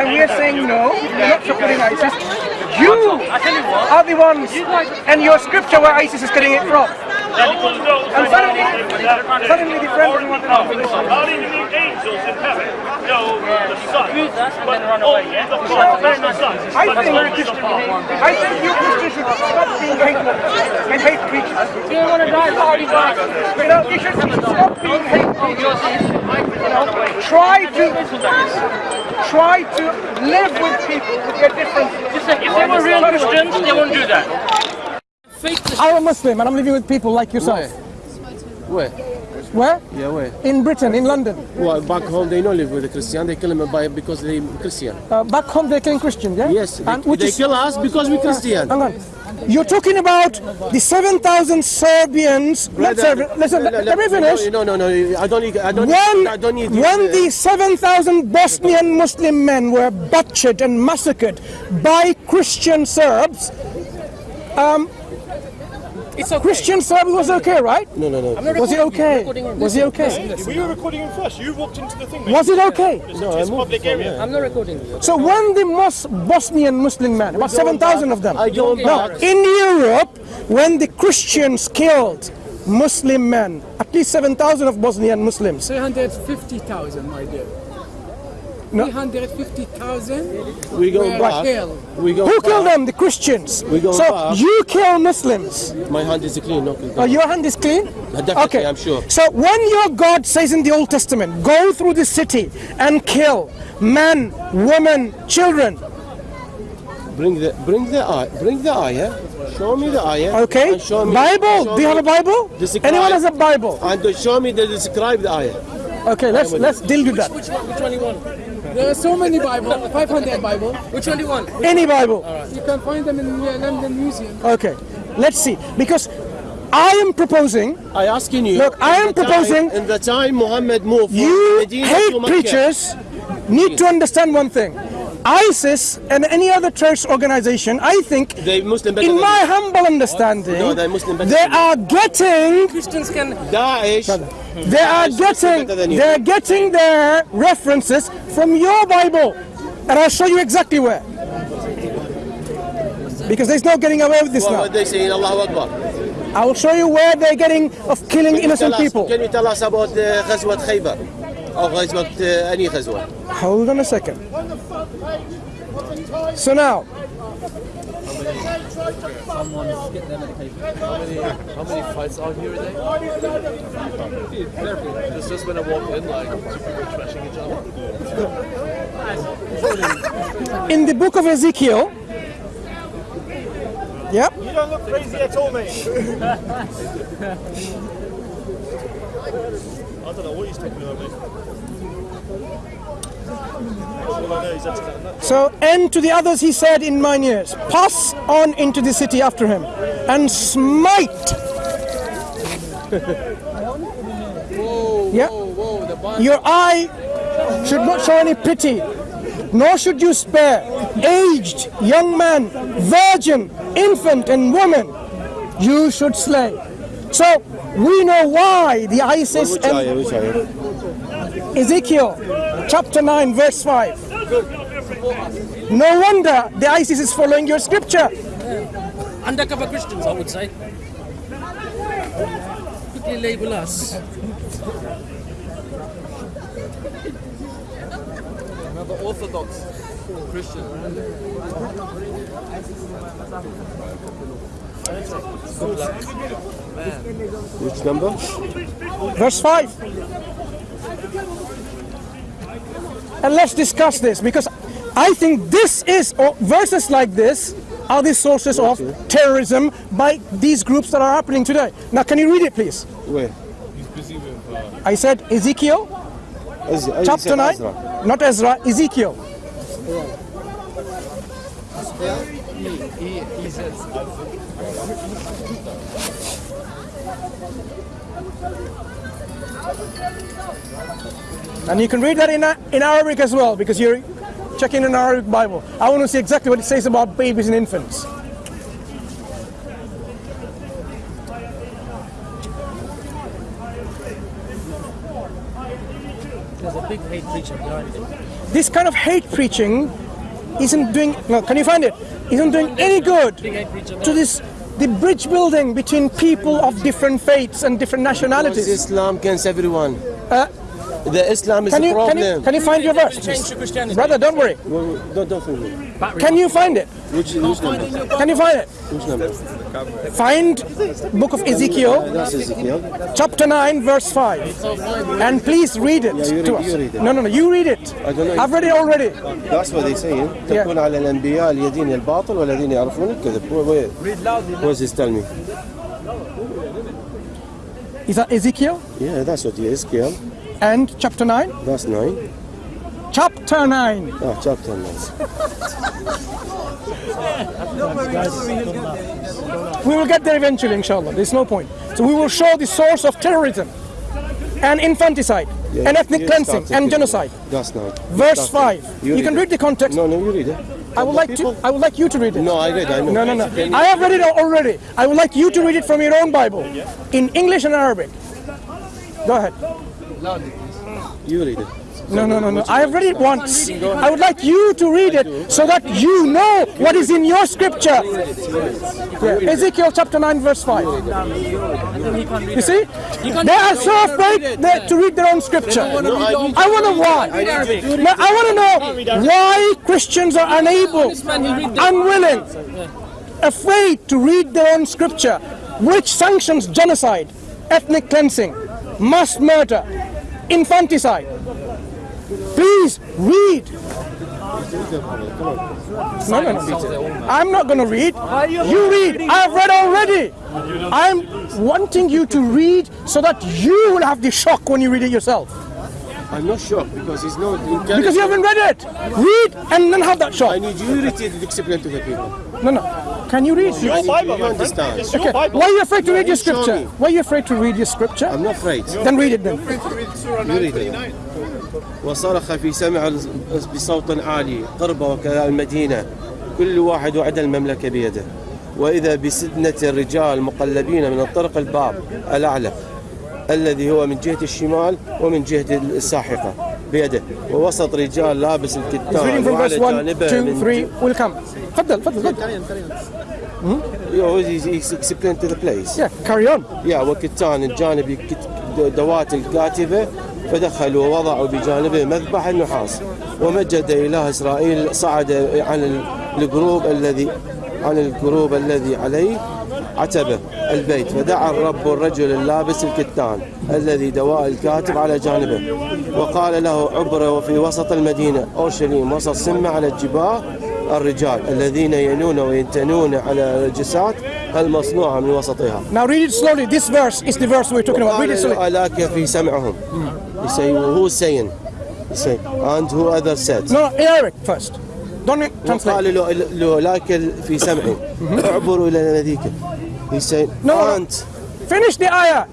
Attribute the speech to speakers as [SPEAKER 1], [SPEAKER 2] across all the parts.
[SPEAKER 1] and we're saying no, you're not supporting ISIS. You are the ones, and your scripture where ISIS is getting it from. And suddenly, suddenly the friends don't want to know.
[SPEAKER 2] How do the angels in heaven know the Son? But only the Father knows the Son.
[SPEAKER 1] I think,
[SPEAKER 2] only the Father.
[SPEAKER 1] I think you Christians should stop being hateful and hate preachers.
[SPEAKER 3] You don't want to die party.
[SPEAKER 1] You know, you should stop being hate preachers. You know, try to try to live with people with their differences.
[SPEAKER 3] If they were real Christians, they wouldn't do that.
[SPEAKER 1] I'm a Muslim and I'm living with people like yourself.
[SPEAKER 4] Where?
[SPEAKER 1] Where?
[SPEAKER 4] Yeah, where?
[SPEAKER 1] In Britain, in London.
[SPEAKER 4] Well, back home they don't live with the Christian. They kill them by because they Christian.
[SPEAKER 1] Uh, back home they're killing Christians, yeah?
[SPEAKER 4] Yes, they,
[SPEAKER 1] And which
[SPEAKER 4] they
[SPEAKER 1] is-
[SPEAKER 4] kill us because we Christian.
[SPEAKER 1] Hang on. You're talking about the 7,000 Serbians.
[SPEAKER 4] Brother,
[SPEAKER 1] Serbian. Listen, let, let me finish.
[SPEAKER 4] No, no, no. I don't need. I don't.
[SPEAKER 1] When,
[SPEAKER 4] Need, I don't need.
[SPEAKER 1] when
[SPEAKER 4] uh,
[SPEAKER 1] the 7,000 Bosnian Muslim men were butchered and massacred by Christian Serbs, um,
[SPEAKER 3] It's okay.
[SPEAKER 1] Christian Serbs was it okay, right?
[SPEAKER 4] No, no, no.
[SPEAKER 1] Was it okay? Was it okay?
[SPEAKER 2] We were recording him first. You walked into the thing.
[SPEAKER 1] Was it okay?
[SPEAKER 4] No, I
[SPEAKER 2] It's
[SPEAKER 4] moved
[SPEAKER 2] public
[SPEAKER 4] from
[SPEAKER 2] area.
[SPEAKER 4] here.
[SPEAKER 3] I'm not recording you.
[SPEAKER 1] So when the Mos- Bosnian Muslim men, about 7,000 of them,
[SPEAKER 4] I go
[SPEAKER 1] now in Europe, when the Christians killed Muslim men, at least 7,000 of Bosnian Muslims,
[SPEAKER 5] 350,000, my dear.
[SPEAKER 1] No.
[SPEAKER 5] 350,000
[SPEAKER 4] We go
[SPEAKER 5] were
[SPEAKER 4] back.
[SPEAKER 5] killed.
[SPEAKER 4] We go.
[SPEAKER 1] who
[SPEAKER 4] back.
[SPEAKER 1] killed them? The Christians.
[SPEAKER 4] We go
[SPEAKER 1] so
[SPEAKER 4] back.
[SPEAKER 1] you kill Muslims.
[SPEAKER 4] My hand is clean. No,
[SPEAKER 1] Oh, your hand is clean?
[SPEAKER 4] Definitely,
[SPEAKER 1] okay.
[SPEAKER 4] I'm sure.
[SPEAKER 1] So when your God says in the Old Testament, go through the city and kill men, women, children,
[SPEAKER 4] Bring the bring the eye. Bring the ayah. Show me the ayah.
[SPEAKER 1] okay?
[SPEAKER 4] And show me,
[SPEAKER 1] Bible.
[SPEAKER 4] show
[SPEAKER 1] Do you have a Bible?
[SPEAKER 4] Describe-
[SPEAKER 1] Anyone has a Bible?
[SPEAKER 4] And to show me the describe the ayah.
[SPEAKER 1] Okay, let's let's deal with that.
[SPEAKER 3] Which one? Which one you want?
[SPEAKER 5] There are so many Bible, 500 Bible.
[SPEAKER 3] Which one do you want?
[SPEAKER 1] Any Bible.
[SPEAKER 5] You can find them in the London Museum.
[SPEAKER 1] Okay, let's see. Because I am proposing,
[SPEAKER 4] I asking you.
[SPEAKER 1] Look, I am
[SPEAKER 4] in the time-
[SPEAKER 1] proposing-
[SPEAKER 4] in the time Muhammad moved
[SPEAKER 1] you
[SPEAKER 4] Medina
[SPEAKER 1] hate preachers need to understand one thing. ISIS and any other church organization, I think, in my humble understanding,
[SPEAKER 4] no,
[SPEAKER 1] they are getting
[SPEAKER 3] Christians can
[SPEAKER 4] Daesh.
[SPEAKER 1] They are getting
[SPEAKER 4] they
[SPEAKER 1] are getting their references from your Bible, and I'll show you exactly where. Because there's no getting away with this now.
[SPEAKER 4] They say Allahu Akbar.
[SPEAKER 1] I will show you where they're getting of killing innocent
[SPEAKER 4] us,
[SPEAKER 1] people.
[SPEAKER 4] Can you tell us about the Ghazwat Khaybar? أو غزوة uh, أي غزوة؟
[SPEAKER 1] Hold on a second. So now,
[SPEAKER 6] How many fights are here a day? It's just when I walk in, like, two people trashing each other.
[SPEAKER 1] in the book of Ezekiel, yep,
[SPEAKER 2] You don't look crazy at all, mate. I don't know what he's talking about, mate. All I know is that's that.
[SPEAKER 1] So, and to the others he said in mine ears, pass on into the city after him, and smite. yeah. Your eye should not show any pity, nor should you spare aged, young man, virgin, infant, and woman. You should slay. So we know why the ISIS
[SPEAKER 4] Which
[SPEAKER 1] and
[SPEAKER 4] ayah? Which ayah?
[SPEAKER 1] Ezekiel chapter 9 verse 5. No wonder the ISIS is following your scripture.
[SPEAKER 3] Undercover Christians, I would say. Quickly label us.
[SPEAKER 6] Another Orthodox Christian.
[SPEAKER 4] Which number?
[SPEAKER 1] Verse 5. And let's discuss this because I think this is, or verses like this are the sources of terrorism by these groups that are happening today. Now, can you read it, please?
[SPEAKER 4] Where?
[SPEAKER 1] I said Ezekiel
[SPEAKER 4] Ez- Ez-
[SPEAKER 1] chapter 9,
[SPEAKER 4] Ezra.
[SPEAKER 1] not Ezra, Ezekiel.
[SPEAKER 6] He, he says,
[SPEAKER 1] And you can read that in, in Arabic as well because you're checking an Arabic Bible. I want to see exactly what it says about babies and infants.
[SPEAKER 3] There's a big hate preacher behind it.
[SPEAKER 1] this kind of hate preaching isn't doing. No, can you find it? Isn't doing any good to this the bridge building between people of different faiths and different
[SPEAKER 4] Because
[SPEAKER 1] nationalities.
[SPEAKER 4] Islam against everyone.
[SPEAKER 1] Uh,
[SPEAKER 4] the Islam is
[SPEAKER 1] can
[SPEAKER 4] a
[SPEAKER 1] you can you
[SPEAKER 4] problem.
[SPEAKER 1] can you find your verse,
[SPEAKER 3] Change to Christianity.
[SPEAKER 1] brother? Don't worry.
[SPEAKER 4] Well, don't, don't think me.
[SPEAKER 1] Can you find it?
[SPEAKER 4] Which, which number?
[SPEAKER 1] Can you find it?
[SPEAKER 4] Which number?
[SPEAKER 1] Find book of Ezekiel,
[SPEAKER 4] That's Ezekiel.
[SPEAKER 1] chapter 9, verse 5. And please read it
[SPEAKER 4] Yeah, you
[SPEAKER 1] to
[SPEAKER 4] read-
[SPEAKER 1] us.
[SPEAKER 4] you read it.
[SPEAKER 1] No, no, no, you read it.
[SPEAKER 4] I don't know.
[SPEAKER 1] I've read it already.
[SPEAKER 4] That's what they saying.
[SPEAKER 1] Yeah.
[SPEAKER 4] تكون على الأنبياء الذين الباطل والذين يعرفون الكذب. Where- where- What does this tell me?
[SPEAKER 1] Is that Ezekiel?
[SPEAKER 4] Yeah, that's what Ezekiel.
[SPEAKER 1] And chapter 9?
[SPEAKER 4] That's nine.
[SPEAKER 1] Chapter 9.
[SPEAKER 4] Ah, chapter nine.
[SPEAKER 1] We will get there eventually, inshallah. There's no point. So we will show the source of terrorism and infanticide
[SPEAKER 4] Yeah,
[SPEAKER 1] and ethnic cleansing and
[SPEAKER 4] it.
[SPEAKER 1] genocide.
[SPEAKER 4] That's not.
[SPEAKER 1] Verse
[SPEAKER 4] started.
[SPEAKER 1] 5. You, can
[SPEAKER 4] read
[SPEAKER 1] the context.
[SPEAKER 4] No, no, you read it.
[SPEAKER 1] I would like to I would like you to read it.
[SPEAKER 4] No, I read. I know.
[SPEAKER 1] No, no, no. I have read it already. I would like you to read it from your own Bible in English and Arabic. Go ahead.
[SPEAKER 4] You read it.
[SPEAKER 1] No, no, no, no. I have read it once. I would like you to read it so that you know what is in your scripture. Ezekiel chapter 9, verse 5. You see? They are so afraid to read their own scripture. I want to why. I want to know why Christians are unable, unwilling, afraid to read their own scripture, which sanctions genocide, ethnic cleansing, mass murder, infanticide. Please read. No, no, no. I'm not going to read. You read. I have read already. I'm wanting you to read so that you will have the shock when you read it yourself.
[SPEAKER 4] I'm not shocked because it's not.
[SPEAKER 1] Because you haven't read it. Read and then have that shock.
[SPEAKER 4] I need you to read it and explain to the people.
[SPEAKER 1] No, no. Can you read?
[SPEAKER 4] I need
[SPEAKER 2] Bible,
[SPEAKER 4] you
[SPEAKER 2] my
[SPEAKER 4] to
[SPEAKER 2] friend.
[SPEAKER 4] understand.
[SPEAKER 2] It's your
[SPEAKER 1] Okay.
[SPEAKER 2] Bible.
[SPEAKER 1] Why are you afraid to read your scripture? Why are you afraid to read your scripture?
[SPEAKER 4] I'm not afraid.
[SPEAKER 1] Then read it then.
[SPEAKER 4] You read it. وصرخ في سمع بصوت عالي قرب وكذا المدينة كل واحد وعد المملكة بيده وإذا بسدنة الرجال مقلبين من الطرق الباب الأعلى الذي هو من جهة الشمال ومن جهة الساحقة بيده ووسط رجال لابس الكتان وعلى
[SPEAKER 1] verse 1,
[SPEAKER 4] جانبه
[SPEAKER 1] 2,
[SPEAKER 4] من
[SPEAKER 1] 3. Will come. تفضل تفضل تفضل.
[SPEAKER 4] Yeah, he's- he's explained to the place
[SPEAKER 1] Yeah, carry on.
[SPEAKER 4] يا وكتان الجانب كت- دوات الكاتبة فدخلوا ووضعوا بجانبه مذبح النحاس ومجد إله إسرائيل صعد عن ال- الجروب الذي عن الجروب الذي عليه عتبة البيت فدعا الرب الرجل اللابس الكتان الذي دواء الكاتب على جانبه وقال له عبر وفي وسط المدينة أورشليم وسط سمة على الجباه الرجال الذين ينون وينتنون على الجسات المصنوعة من وسطها
[SPEAKER 1] Now read it slowly. This verse is the verse we're talking about. Read it slowly.
[SPEAKER 4] ألاك في سمعهم He say, who's saying? He say, and who other said?
[SPEAKER 1] No, Arabic first. Don't translate.
[SPEAKER 4] وقال له لك في سمعي اعبروا إلى نذيك He said,
[SPEAKER 1] No.
[SPEAKER 4] أنت
[SPEAKER 1] Finish the ayah.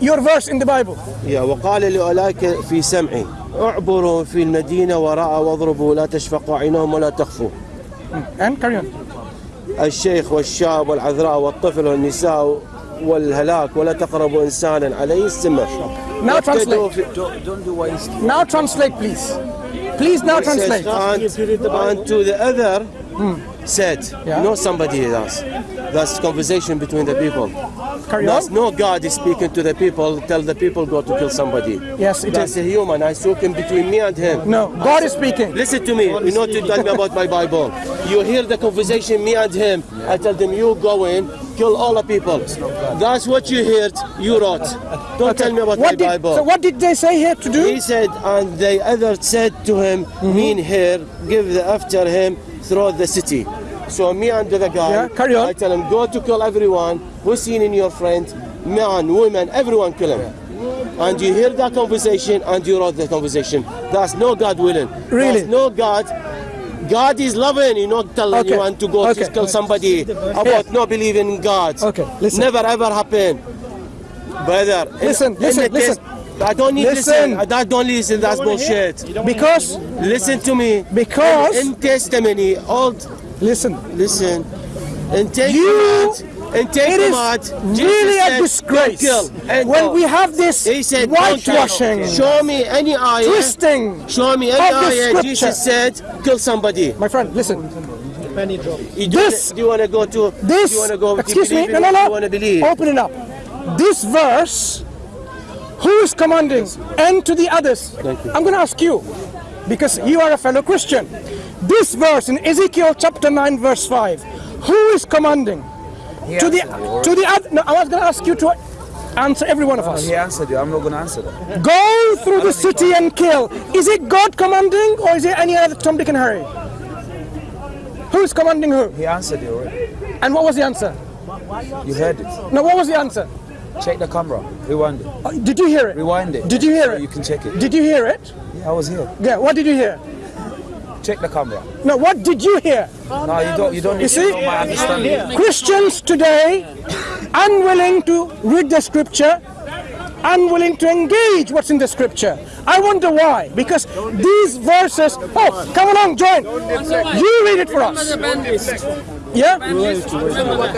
[SPEAKER 1] Your verse in the Bible.
[SPEAKER 4] يا وقال له لك في سمعي اعبروا في المدينة وراء واضربوا لا تشفقوا عينهم ولا تخفوا
[SPEAKER 1] And carry on.
[SPEAKER 4] الشيخ والشاب والعذراء والطفل والنساء والهلاك ولا تقربوا إنسانا عليه السمع
[SPEAKER 1] Now translate.
[SPEAKER 4] Don't do.
[SPEAKER 1] Now translate, please. Please now translate.
[SPEAKER 4] And, and to the other, hmm. said,
[SPEAKER 1] yeah.
[SPEAKER 4] not somebody else. That's conversation between the people.
[SPEAKER 1] Carry
[SPEAKER 4] That's
[SPEAKER 1] on.
[SPEAKER 4] no God is speaking to the people, tell the people go to kill somebody.
[SPEAKER 1] Yes, it
[SPEAKER 4] That's
[SPEAKER 1] is.
[SPEAKER 4] a human. I saw him between me and him.
[SPEAKER 1] No, God is speaking.
[SPEAKER 4] Listen to me. You know to tell me about my Bible. You hear the conversation, me and him. I tell them, you go in, kill all the people. That's what you heard, you wrote. Don't tell me about
[SPEAKER 1] What
[SPEAKER 4] my
[SPEAKER 1] did,
[SPEAKER 4] Bible.
[SPEAKER 1] so what did they say here to do?
[SPEAKER 4] He said, and the other said to him,
[SPEAKER 1] Mm-hmm.
[SPEAKER 4] mean here, give the after him throughout the city. So me and the guy,
[SPEAKER 1] Yeah, carry on.
[SPEAKER 4] I tell him, go to kill everyone who's seen in your friend, man, women, everyone kill him. And you hear that conversation and you wrote the conversation. That's no God willing.
[SPEAKER 1] Really?
[SPEAKER 4] That's no God. God is loving, you not telling
[SPEAKER 1] Okay.
[SPEAKER 4] you and to go
[SPEAKER 1] Okay.
[SPEAKER 4] to kill somebody about not believing in God.
[SPEAKER 1] Okay, listen.
[SPEAKER 4] Never ever happen. Brother,
[SPEAKER 1] Listen,
[SPEAKER 4] in
[SPEAKER 1] listen,
[SPEAKER 4] the
[SPEAKER 1] listen.
[SPEAKER 4] test- I don't need
[SPEAKER 1] Listen.
[SPEAKER 4] listen. I don't listen. That's bullshit.
[SPEAKER 1] Because,
[SPEAKER 4] Listen to me.
[SPEAKER 1] Because-
[SPEAKER 4] in, in testimony, old
[SPEAKER 1] listen,
[SPEAKER 4] listen. In Ten
[SPEAKER 1] You-
[SPEAKER 4] In Ten
[SPEAKER 1] It is
[SPEAKER 4] Command, Jesus
[SPEAKER 1] really a disgrace
[SPEAKER 4] and
[SPEAKER 1] when
[SPEAKER 4] don't."
[SPEAKER 1] we have this
[SPEAKER 4] He said, "Don't
[SPEAKER 1] whitewashing,
[SPEAKER 4] Show me any ayah.
[SPEAKER 1] twisting.
[SPEAKER 4] Show me any ayah. Jesus said, "Kill somebody."
[SPEAKER 1] My friend, listen.
[SPEAKER 4] You
[SPEAKER 1] This-
[SPEAKER 4] do you want to go to?
[SPEAKER 1] This,
[SPEAKER 4] do you want to go?
[SPEAKER 1] excuse me, no, no, no. Open it up. This verse, who is commanding? And to the others. I'm going to ask you, because you are a fellow Christian. This verse in Ezekiel chapter 9, verse 5, who is commanding? To the to the other. No, I was going to ask you to answer every one of us.
[SPEAKER 7] He answered you. I'm not going to answer that.
[SPEAKER 1] Go through the city and kill. Is it God commanding, or is it any other Tom, Dick, and Harry? Who is commanding who?
[SPEAKER 7] He answered you already.
[SPEAKER 1] And what was the answer?
[SPEAKER 7] You heard it.
[SPEAKER 1] No, what was the answer?
[SPEAKER 7] Check the camera. Rewind it.
[SPEAKER 1] Uh, Did you hear it?
[SPEAKER 7] Rewind it.
[SPEAKER 1] Did you hear it?
[SPEAKER 7] You can check it.
[SPEAKER 1] Did you hear it?
[SPEAKER 7] Yeah, I was here.
[SPEAKER 1] Yeah. What did you hear?
[SPEAKER 7] Check the camera.
[SPEAKER 1] No. What did you hear?
[SPEAKER 7] No, you don't. You don't
[SPEAKER 1] You see?
[SPEAKER 7] to my understanding.
[SPEAKER 1] Christians today unwilling to read the scripture, unwilling to engage what's in the scripture. I wonder why. Because these verses. Oh, come along, join. You read it for us. Yeah.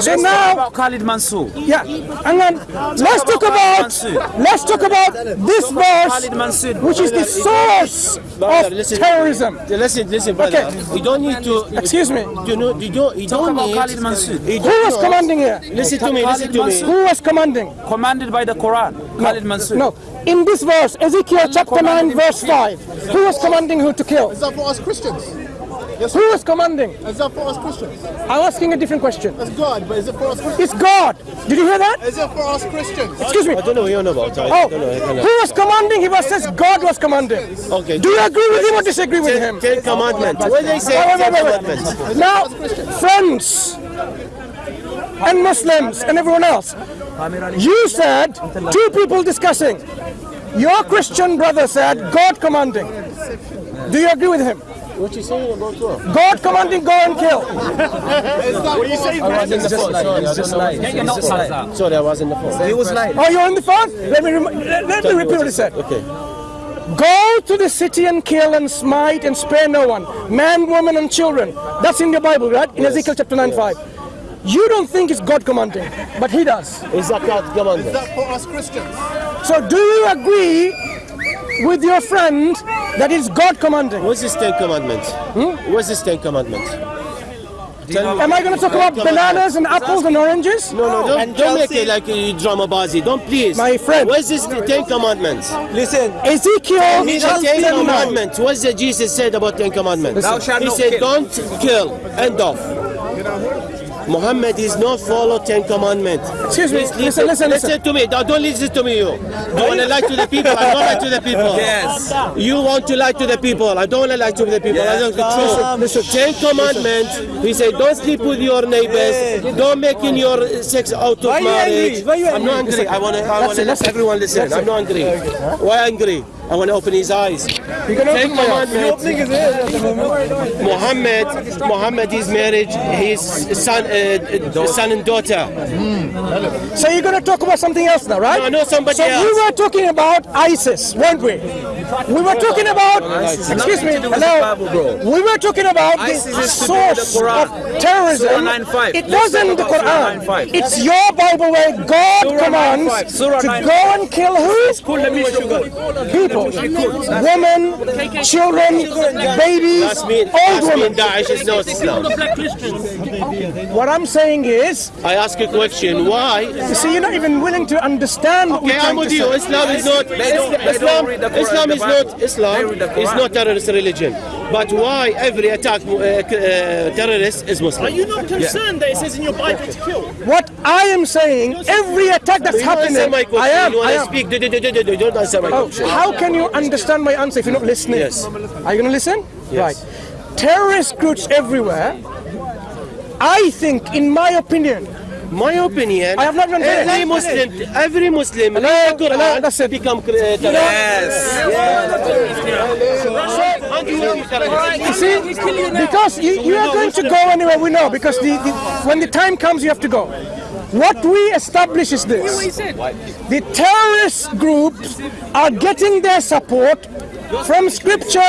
[SPEAKER 1] So now.
[SPEAKER 7] About Khalid Mansour.
[SPEAKER 1] Yeah, and then let's talk about let's talk about this verse, which is the source of terrorism.
[SPEAKER 4] Listen, listen, brother.
[SPEAKER 1] Okay.
[SPEAKER 4] You don't need to.
[SPEAKER 1] Excuse me.
[SPEAKER 4] You know, you don't. You don't need.
[SPEAKER 7] Khalid Mansour.
[SPEAKER 1] Who was commanding here?
[SPEAKER 4] Listen to me. Listen to me.
[SPEAKER 1] Who was commanding?
[SPEAKER 7] Commanded by the Quran. Khalid Mansour.
[SPEAKER 1] No, in this verse, Ezekiel chapter 9, verse 5, who was commanding who to kill?
[SPEAKER 8] Is that for us Christians? Yes,
[SPEAKER 1] Who was commanding?
[SPEAKER 8] Is that for us Christians?
[SPEAKER 1] I'm asking a different question.
[SPEAKER 8] That's God, but is it for us Christians?
[SPEAKER 1] It's God. Did you hear that?
[SPEAKER 8] Is it for us Christians?
[SPEAKER 1] Excuse me.
[SPEAKER 4] I don't know what you're about. Oh, I
[SPEAKER 1] Oh,
[SPEAKER 4] don't know. I cannot-
[SPEAKER 1] who was commanding? He was says God was commanding.
[SPEAKER 4] Okay.
[SPEAKER 1] Do you agree with him or disagree with him?
[SPEAKER 4] Ten, ten commandments. What they say?
[SPEAKER 1] Wait, wait,
[SPEAKER 4] Ten
[SPEAKER 1] wait, wait,
[SPEAKER 4] commandments.
[SPEAKER 1] wait. Now, friends and Muslims and everyone else, you said two people discussing. Your Christian brother said God commanding. Do you agree with him?
[SPEAKER 4] What you saying about what?
[SPEAKER 1] God commanding, go and kill.
[SPEAKER 8] What are you saying?
[SPEAKER 7] He's just lying. He's just lying. He's just lying.
[SPEAKER 4] Sorry, I was in the phone.
[SPEAKER 7] He was lying.
[SPEAKER 1] Oh, you're on the phone? Let me rem- let, let me repeat what he said.
[SPEAKER 4] Okay.
[SPEAKER 1] Go to the city and kill and smite and spare no one, man, woman, and children. That's in your Bible, right? In Ezekiel chapter 9 5. You don't think it's God commanding, but He does.
[SPEAKER 4] Is that God
[SPEAKER 8] Is
[SPEAKER 4] commandment?
[SPEAKER 8] that for us Christians?
[SPEAKER 1] So, do you agree with your friend that it's God commanding?
[SPEAKER 4] What's this Ten Commandments? Hmm? What's this Ten Commandments?
[SPEAKER 1] Am I going to talk about bananas and apples and oranges?
[SPEAKER 4] No, no, don't, don't make it like a drama bazi. Don't please.
[SPEAKER 1] My friend.
[SPEAKER 4] What's this Ten Commandments?
[SPEAKER 7] Listen.
[SPEAKER 1] Ezekiel
[SPEAKER 4] The
[SPEAKER 1] chapter
[SPEAKER 4] Ten Commandments. What's the Jesus said about Ten Commandments?
[SPEAKER 7] Thou shalt
[SPEAKER 4] he
[SPEAKER 7] not
[SPEAKER 4] said,
[SPEAKER 7] kill.
[SPEAKER 4] don't kill. End of. Muhammad is not follow Ten Commandments.
[SPEAKER 1] Excuse me,
[SPEAKER 4] Please
[SPEAKER 1] listen, listen, listen.
[SPEAKER 4] to me. Don't don't listen to me, you. You want to lie to the people. I don't lie to the people.
[SPEAKER 7] Yes.
[SPEAKER 4] You want to lie to the people. I don't want to lie to the people. I don't control.
[SPEAKER 1] Listen,
[SPEAKER 4] Ten Commandments. He said, don't sleep with your neighbors. Don't make in your sex out of marriage. I'm not angry. I want to. I want to let
[SPEAKER 1] it.
[SPEAKER 4] everyone listen. I'm not angry. Why angry? I want to open his eyes.
[SPEAKER 1] You're going to
[SPEAKER 4] Ten
[SPEAKER 1] open my eyes.
[SPEAKER 4] Commandments. Muhammad, Muhammad is married. His son, uh, son and daughter.
[SPEAKER 1] So, you're going to talk about something else now, right?
[SPEAKER 4] No, I know somebody
[SPEAKER 1] so
[SPEAKER 4] else.
[SPEAKER 1] we were talking about ISIS, weren't we? We were talking about, excuse me,
[SPEAKER 7] Nothing to do with
[SPEAKER 1] hello.
[SPEAKER 7] Bible.
[SPEAKER 1] We were talking about
[SPEAKER 7] ISIS
[SPEAKER 1] the
[SPEAKER 7] is to do with the
[SPEAKER 1] source of terrorism. It
[SPEAKER 7] Let's
[SPEAKER 1] wasn't
[SPEAKER 7] talk
[SPEAKER 1] the Quran. It's your Bible where God
[SPEAKER 7] Surah
[SPEAKER 1] commands to go and kill who? People, women, children, babies, old women.
[SPEAKER 4] Daesh is not Islam.
[SPEAKER 3] Black Christians.
[SPEAKER 1] What I'm saying is,
[SPEAKER 4] I ask a question. Why?
[SPEAKER 1] you see, you're not even willing to understand what
[SPEAKER 4] Okay,
[SPEAKER 1] we're
[SPEAKER 4] I'm with you.
[SPEAKER 1] say.
[SPEAKER 4] Islam is not
[SPEAKER 7] They don't- they
[SPEAKER 4] Islam.
[SPEAKER 7] don't read the Quran,
[SPEAKER 4] Islam is not Islam.
[SPEAKER 7] They
[SPEAKER 4] Is not terrorist religion. But why every attack uh, uh, terrorist is Muslim?
[SPEAKER 2] Are you not concerned that it says in your Bible to kill?
[SPEAKER 1] What I am saying, every attack that's happening,
[SPEAKER 4] my question.
[SPEAKER 1] I am,
[SPEAKER 4] You
[SPEAKER 1] I am.
[SPEAKER 4] speak? Do, do, do, do, do, do. Don't answer my
[SPEAKER 1] Oh,
[SPEAKER 4] question.
[SPEAKER 1] how can you understand my answer if you're not listening?
[SPEAKER 4] Yes.
[SPEAKER 1] Are you going to listen?
[SPEAKER 4] Yes.
[SPEAKER 1] Right. Terrorist groups everywhere. I think, in my opinion,
[SPEAKER 4] My opinion.
[SPEAKER 1] I have not even finished.
[SPEAKER 4] Every Muslim, every Muslim,
[SPEAKER 1] Hello,
[SPEAKER 4] read the
[SPEAKER 1] hello,
[SPEAKER 4] Quran,
[SPEAKER 1] that's it.
[SPEAKER 4] become uh, terrorist.
[SPEAKER 1] you see, because you, you are going to go anywhere we know, because the, the, when the time comes, you have to go. What we establish is this the terrorist groups are getting their support from scripture,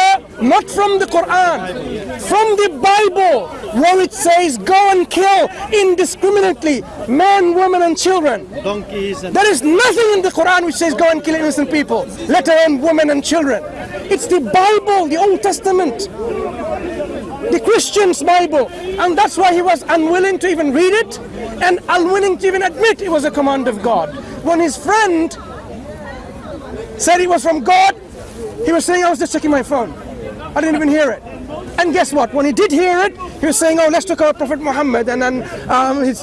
[SPEAKER 1] not from the Quran, from the Bible, where it says, go and kill indiscriminately men, women, and children.
[SPEAKER 3] Donkeys and
[SPEAKER 1] There is nothing in the Quran which says go and kill innocent people, let alone women and children. It's the Bible, the Old Testament, the Christian's Bible. And that's why he was unwilling to even read it and unwilling to even admit it was a command of God. When his friend said it was from God, he was saying, I was just checking my phone. I didn't even hear it. And guess what? When he did hear it, he was saying, oh, let's talk about Prophet Muhammad. And then um, his,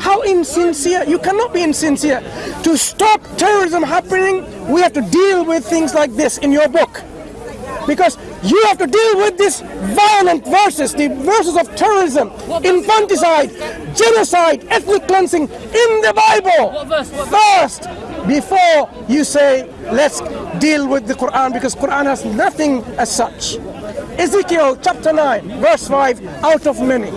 [SPEAKER 1] how insincere. You cannot be insincere. To stop terrorism happening, we have to deal with things like this in your book. Because you have to deal with these violent verses, the verses of terrorism, infanticide, genocide, ethnic cleansing in the Bible. First, before you say, let's deal with the Quran, because Quran has nothing as such. Ezekiel chapter 9, verse 5, out of many.